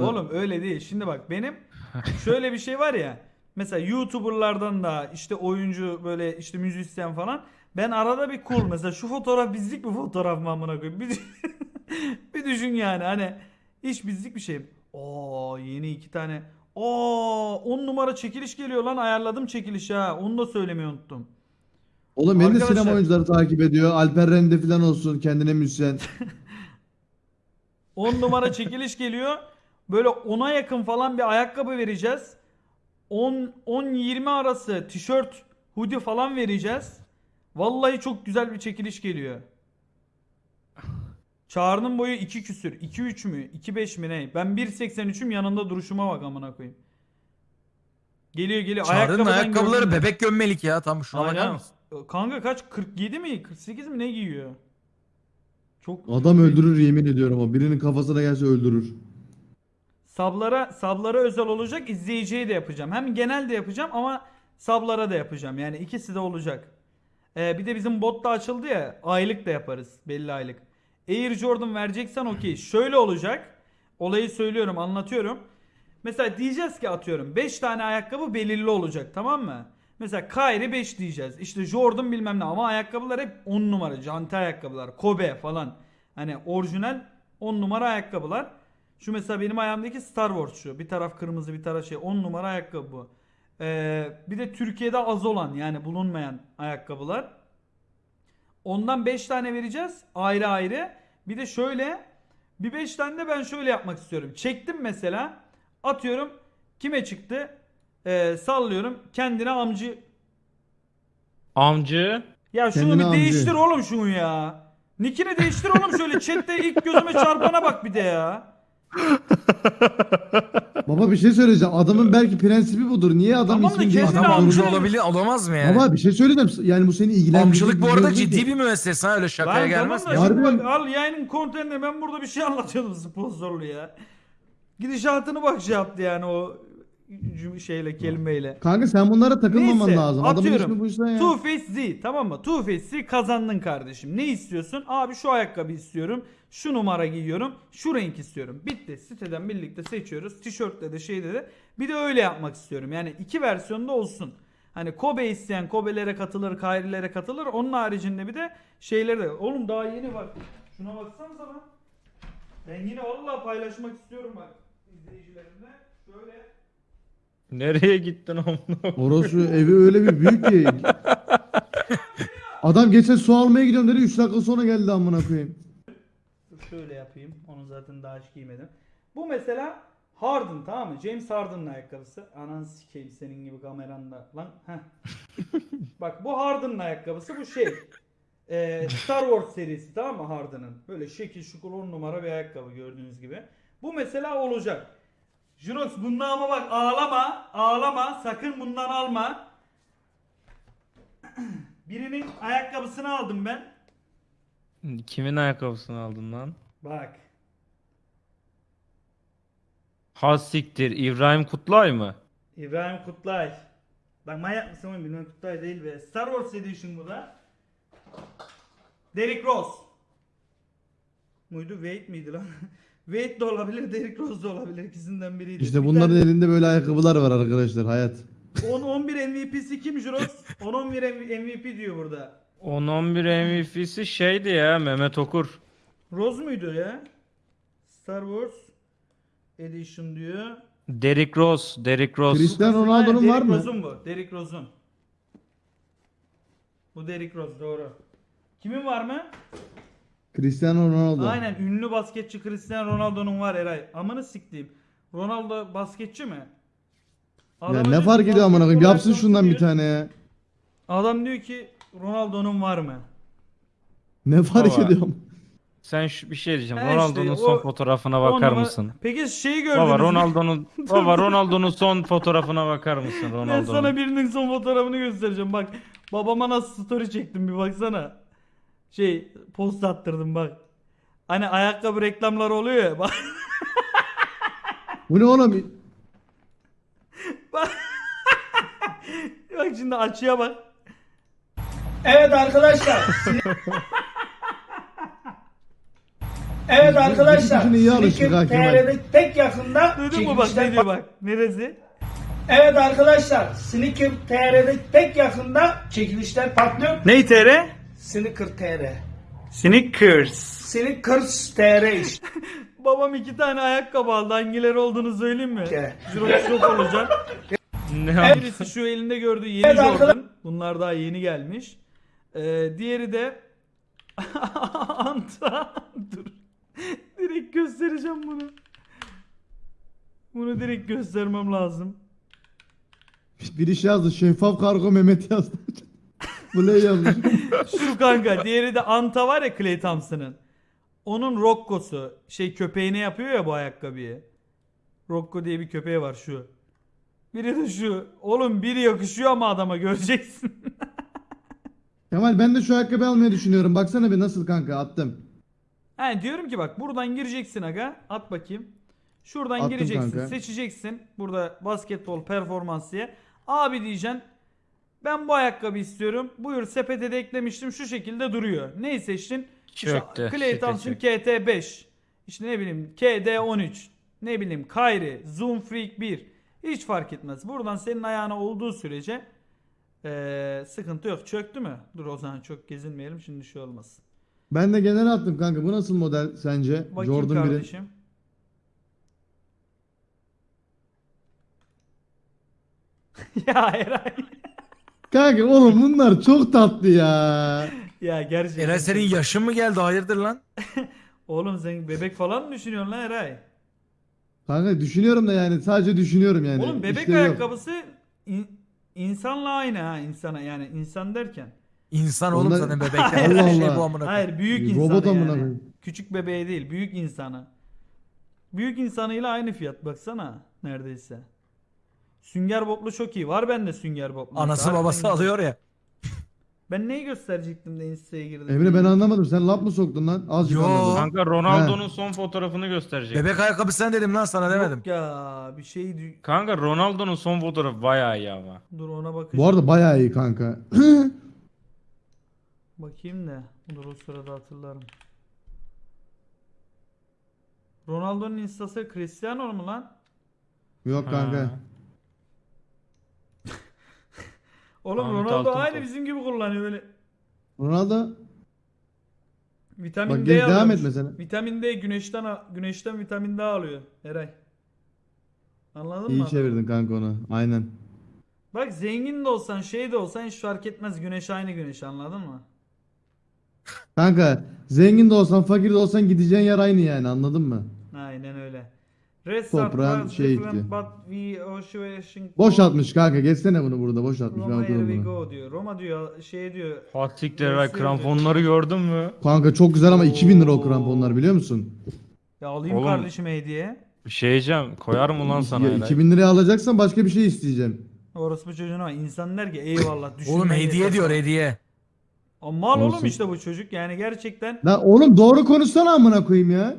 sonra. oğlum öyle değil. Şimdi bak benim şöyle bir şey var ya. Mesela YouTuber'lardan da işte oyuncu böyle işte müzisyen falan. Ben arada bir cool mesela şu fotoğraf bizlik bir fotoğraf mı amına koyayım. Bir, bir düşün yani hani hiç bizlik bir şey. Oo yeni iki tane. Oo 10 numara çekiliş geliyor lan ayarladım çekiliş ha. Onu da söylemeyi unuttum. Oğlum beni de Arkadaşlar- sinema oyuncuları takip ediyor. Alper Rende falan olsun kendine müzisyen. 10 numara çekiliş geliyor. Böyle 10'a yakın falan bir ayakkabı vereceğiz. 10 10 20 arası tişört, hoodie falan vereceğiz. Vallahi çok güzel bir çekiliş geliyor. Çağrı'nın boyu 2 küsür. 2-3 mü? 2-5 mi ne? Ben 1.83'üm yanında duruşuma bak amına koyayım. Geliyor geliyor. Çağrı'nın ayakkabıları gördüm bebek gömmelik ya. Tam şuna bakar Aynen. mısın? Kanka kaç? 47 mi? 48 mi ne giyiyor? Çok Adam öldürür yemin ediyorum o. Birinin kafasına gelse öldürür. Sablara sablara özel olacak, izleyiciye de yapacağım. Hem genel de yapacağım ama sablara da yapacağım. Yani ikisi de olacak. Ee, bir de bizim bot da açıldı ya. Aylık da yaparız. Belli aylık. Air Jordan vereceksen okey. Şöyle olacak. Olayı söylüyorum, anlatıyorum. Mesela diyeceğiz ki atıyorum 5 tane ayakkabı belirli olacak tamam mı? Mesela Kyrie 5 diyeceğiz. İşte Jordan bilmem ne ama ayakkabılar hep 10 numara. Janti ayakkabılar. Kobe falan. Hani orijinal 10 numara ayakkabılar. Şu mesela benim ayağımdaki Star Wars şu. Bir taraf kırmızı bir taraf şey. 10 numara ayakkabı bu. Ee, bir de Türkiye'de az olan yani bulunmayan ayakkabılar. Ondan 5 tane vereceğiz ayrı ayrı. Bir de şöyle bir 5 tane de ben şöyle yapmak istiyorum. Çektim mesela atıyorum kime çıktı? Ee, sallıyorum kendine amcı. Amcı. Ya şunu Kendine bir amcı. değiştir oğlum şunu ya. Nickini değiştir oğlum şöyle chatte ilk gözüme çarpana bak bir de ya. Baba bir şey söyleyeceğim. Adamın belki prensibi budur. Niye adam Tamam da ismini kendine değiştirmek amca zorunda? olabilir, olamaz mı yani? Baba bir şey söyleyeceğim. Yani bu seni ilgilendirecek Amcılık bu bir arada değil ciddi ki. bir müessese ha öyle şakaya Lan gelmez. tamam da ya. şimdi Harbiden- bak, al yayının kontenini ben burada bir şey anlatıyordum sponsorlu ya. Gidişatını bak şey yaptı yani o şeyle kelimeyle. Kanka sen bunlara takılmaman Neyse, lazım. Adamın atıyorum. ismi buysa ya. Two Face Z tamam mı? Two Face Z kazandın kardeşim. Ne istiyorsun? Abi şu ayakkabı istiyorum. Şu numara giyiyorum. Şu renk istiyorum. Bitti. Siteden birlikte seçiyoruz. Tişörtle de şeyde de. Bir de öyle yapmak istiyorum. Yani iki versiyonda olsun. Hani Kobe isteyen Kobe'lere katılır, Kyrie'lere katılır. Onun haricinde bir de şeyleri de. Oğlum daha yeni bak. Şuna baksanıza lan. Ben yine vallahi paylaşmak istiyorum bak izleyicilerimle. Şöyle Nereye gittin amına? Orası evi öyle bir büyük ki. Adam geçen su almaya gidiyorum dedi 3 dakika sonra geldi amına koyayım. Şöyle yapayım. Onu zaten daha hiç giymedim. Bu mesela Harden tamam mı? James Harden'ın ayakkabısı. Anan sikeyim senin gibi kameranda. Lan heh. Bak bu Harden'ın ayakkabısı. Bu şey. Ee, Star Wars serisi tamam mı Harden'ın? Böyle şekil şukul 10 numara bir ayakkabı gördüğünüz gibi. Bu mesela olacak. Jurox bundan ama bak ağlama. Ağlama. Sakın bundan alma. Birinin ayakkabısını aldım ben. Kimin ayakkabısını aldın lan? Bak. Hassiktir. İbrahim Kutlay mı? İbrahim Kutlay. Bak manyak mısın oğlum İbrahim Kutlay değil be. Star Wars Edition bu da. Derrick Rose. Muydu? Wade miydi lan? Wade de olabilir, Derrick Rose da olabilir. İkisinden biriydi. İşte Bir bunların tane- elinde böyle ayakkabılar var arkadaşlar hayat. 10-11 MVP'si kim Juros? 10-11 MVP diyor burada. 10-11 MVP'si şeydi ya Mehmet Okur. Rose muydu ya? Star Wars Edition diyor. Derrick Rose. Derrick Rose. Cristiano Ronaldo'nun var Derrick mı? Rose'un bu. Derrick Rose'un. Bu Derrick Rose doğru. Kimin var mı? Cristiano Ronaldo. Aynen ünlü basketçi Cristiano Ronaldo'nun var Eray. Amanı siktiğim. Ronaldo basketçi mi? Ya ne diyor fark ki, ediyor amına koyayım? Yapsın şundan bir diyor. tane ya. Adam diyor ki Ronaldo'nun var mı? Ne fark Baba. ediyor? Sen şu bir şey diyeceğim. Ha işte, Ronaldo'nun o- son fotoğrafına On bakar numara- mısın? Peki şeyi gördünüz Baba mü? Ronaldo'nun Baba Ronaldo'nun son fotoğrafına bakar mısın Ben Ronaldo'nun? sana birinin son fotoğrafını göstereceğim bak. Babama nasıl story çektim bir baksana. Şey post attırdım bak. Hani ayakkabı reklamları oluyor ya. Bak, Bu ne oğlum? bak şimdi açıya bak. Evet arkadaşlar. Evet arkadaşlar, dikişine iyi alıştık. TR'de pek yakında Duydun mu bak ne diyor bak. Neresi? Evet arkadaşlar, Sneaker TR'de pek yakında çekilişler patlıyor. Ney TR? Sneaker TR. Snickers. Sneakers TR işte. Babam iki tane ayakkabı aldı. Hangileri olduğunu söyleyeyim mi? Şok olacak. Ne Birisi şu elinde gördüğü yeni Evet, Jordan. Bunlar daha yeni gelmiş. Ee, diğeri de Anta. Dur. Direkt göstereceğim bunu. Bunu direkt göstermem lazım. Bir iş yazdı. Şeffaf kargo Mehmet yazdı. Bu ne yazmış? Şu kanka. Diğeri de Anta var ya Clay Thompson'ın. Onun Rocco'su. Şey köpeğine yapıyor ya bu ayakkabıyı. Rocco diye bir köpeği var şu. Biri de şu. Oğlum biri yakışıyor ama adama göreceksin. Kemal ben de şu ayakkabı almayı düşünüyorum. Baksana bir nasıl kanka attım. He diyorum ki bak buradan gireceksin aga. At bakayım. Şuradan Attım gireceksin. kanka. Seçeceksin. Burada basketbol performans diye. Abi diyeceksin. Ben bu ayakkabı istiyorum. Buyur sepete de eklemiştim. Şu şekilde duruyor. Neyi seçtin? Çöktü. Clay Thompson çöktü. KT5. İşte ne bileyim KD13. Ne bileyim Kyrie. Zoom Freak 1. Hiç fark etmez. Buradan senin ayağına olduğu sürece eee, sıkıntı yok. Çöktü mü? Dur o zaman çok gezinmeyelim. Şimdi şey olmasın. Ben de genel attım kanka. Bu nasıl model sence? Bakayım Jordan 1'in. kardeşim. ya Eray. Kanka oğlum bunlar çok tatlı ya. Ya gerçekten. Eray senin yaşın mı geldi hayırdır lan? Oğlum sen bebek falan mı düşünüyorsun lan Eray? Kanka düşünüyorum da yani sadece düşünüyorum yani. Oğlum bebek yok. ayakkabısı in- insanla aynı ha insana yani insan derken. İnsan oğlum Onlar- zaten bebekler. Allah şey Allah. bu amına koyayım. Hayır büyük Robot insanı amına yani. koyayım. Küçük bebeğe değil büyük insana. Büyük insanıyla aynı fiyat baksana neredeyse. Sünger Bob'lu çok iyi. Var bende Sünger Bob. Anası Harbiden babası güzel. alıyor ya. Ben neyi gösterecektim de Insta'ya girdim. Emre ben anlamadım. Sen laf mı soktun lan? Azıcık Yo. anladım. Kanka Ronaldo'nun son fotoğrafını gösterecek. Bebek ayakkabı sen dedim lan sana demedim. Yok ya bir şey dü- Kanka Ronaldo'nun son fotoğrafı bayağı iyi ama. dur ona bakacağım. Bu arada bayağı iyi kanka. Bakayım da. Dur o sırada hatırlarım. Ronaldo'nun instası Cristiano mu lan? Yok kanka. Ha. Oğlum Ahmet Ronaldo Altıntop. aynı bizim gibi kullanıyor böyle. Ronaldo Vitamin bak D gel devam alıyormuş. et mesela. Vitamin D güneşten a- güneşten vitamin D alıyor Eray. Anladın İyi mı? çevirdin kanka onu. Aynen. Bak zengin de olsan şey de olsan hiç fark etmez güneş aynı güneş anladın mı? Kanka zengin de olsan fakir de olsan gideceğin yer aynı yani anladın mı? Aynen öyle. Rest Toprağın was şey different gitti. but we ocean Boş atmış kanka. Geçsene bunu burada boş atmış. Roma Ben here we bunu. go diyor. Roma diyor şey diyor. Eray Neyse, kramponları gördün mü? Kanka çok güzel ama 2000 lira o kramponlar biliyor musun? Ya alayım Oğlum, kardeşim hediye. Bir şey diyeceğim. Koyar mı lan sana Ya, Eray? 2000 liraya alacaksan başka bir şey isteyeceğim. Orası bu çocuğuna. İnsan der ki eyvallah düşünmen Oğlum hediye diyor sana. hediye. Ama mal oğlum Olsun. işte bu çocuk yani gerçekten Lan oğlum doğru konuşsana amına koyayım ya.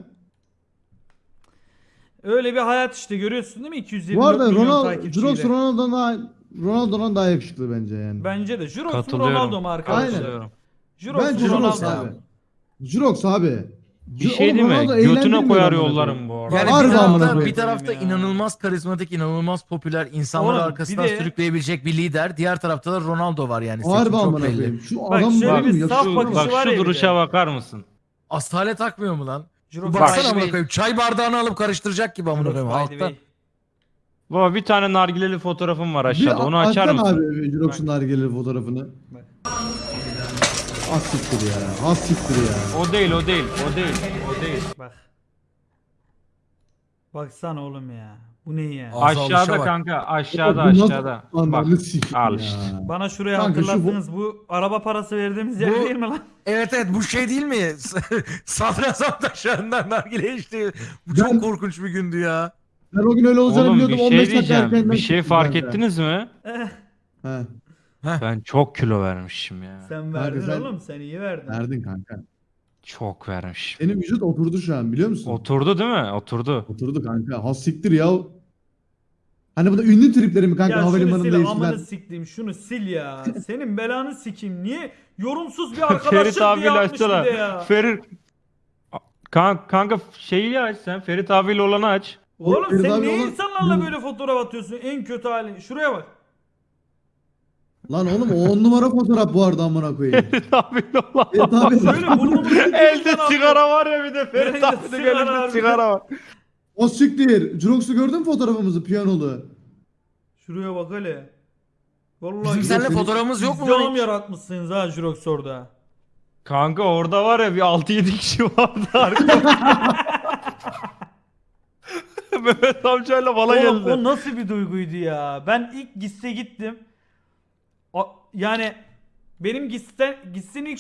Öyle bir hayat işte görüyorsun değil mi 224 Bu arada milyon Ronaldo, takipçiyle. Jirox Ronaldo'dan daha Ronaldo'dan daha yakışıklı bence yani. Bence de Jirox mu Katılıyorum. Ronaldo mu arkadaşlar? Aynen. Katılıyorum. Jirox Bence mu Ronaldo abi. mu? Jirox abi. Bir şey oğlum değil mi? Ronaldo Götüne koyar amına yollarım bu arada. Yani Harbi bir amına tarafta, koyayım bir tarafta ya. inanılmaz karizmatik, inanılmaz popüler, insanları Oğlum, arkasından bir de- sürükleyebilecek bir lider. Diğer tarafta da Ronaldo var yani. Harbi Seçim çok amına belli. koyayım. Şu Bak adam şöyle var bir ya saf şu- bakışı Bak var şu bir duruşa de. bakar mısın? Asale takmıyor mu lan? Baksana amına koyayım. Çay bardağını alıp karıştıracak gibi amına koyayım. by the Halkta. way. Baba bir tane nargileli fotoğrafım var aşağıda. Bir Onu açar mısın? abi Jirox'un nargile fotoğrafını. Bak. Az siktir ya. Az siktir ya. O değil, o değil, o değil, o değil. Bak. Baksana oğlum ya. Bu ne ya? Ağza alışa Aşağıda bak. kanka, aşağıda, Bu nasıl- aşağıda. Bak, Ananı al ya. işte. Bana şuraya Kanka şu bu- hatırlattınız. Bu... araba parası verdiğimiz yer Bu- değil mi lan? Evet evet bu şey değil mi? Sadrazam taşlarından nargile içti. Bu Ben- çok korkunç bir gündü ya. Ben o gün öyle olacağını Oğlum biliyordum. bir 15 şey dakika diyeceğim. Bir şey çıktım fark kanka. ettiniz mi? Eh, He. Ben çok kilo vermişim ya. sen verdin sen- oğlum. Sen iyi verdin. Verdin kanka. Çok vermişim. Senin vücut oturdu şu an biliyor musun? Oturdu değil mi? Oturdu. Oturdu kanka. Ha siktir ya. Hani bu da ünlü tripleri mi kanka Ya şunu havalimanında sil amını eskiden? siktiğim şunu sil ya. Senin belanı sikeyim. Niye yorumsuz bir arkadaşlık Ferit diye abiyle atmış bir açsana. de ya. Ferit. Kan- kanka şeyi aç sen Ferit abiyle olanı aç. Oğlum Ferit sen abi niye olan- insanlarla böyle fotoğraf atıyorsun? En kötü halin. Şuraya bak. Lan oğlum o on numara fotoğraf bu arada amına koyayım. Ferit abiyle olan. Evet abi. Şöyle burnumu Elde sigara var ya bir de Ferit Elinde abinin sigara elinde var. sigara var. O siktir. Jurox'u gördün mü fotoğrafımızı piyanolu? Şuraya bak hele. Vallahi Bizim seninle senin- fotoğrafımız yok mu İzdiham lan hiç? yaratmışsınız ha Jurox orada. Kanka orada var ya bir 6-7 kişi vardı arkada. Mehmet amcayla bana Oğlum geldi. o nasıl bir duyguydu ya? Ben ilk gitse gittim. Yani benim gitsen gitsin ilk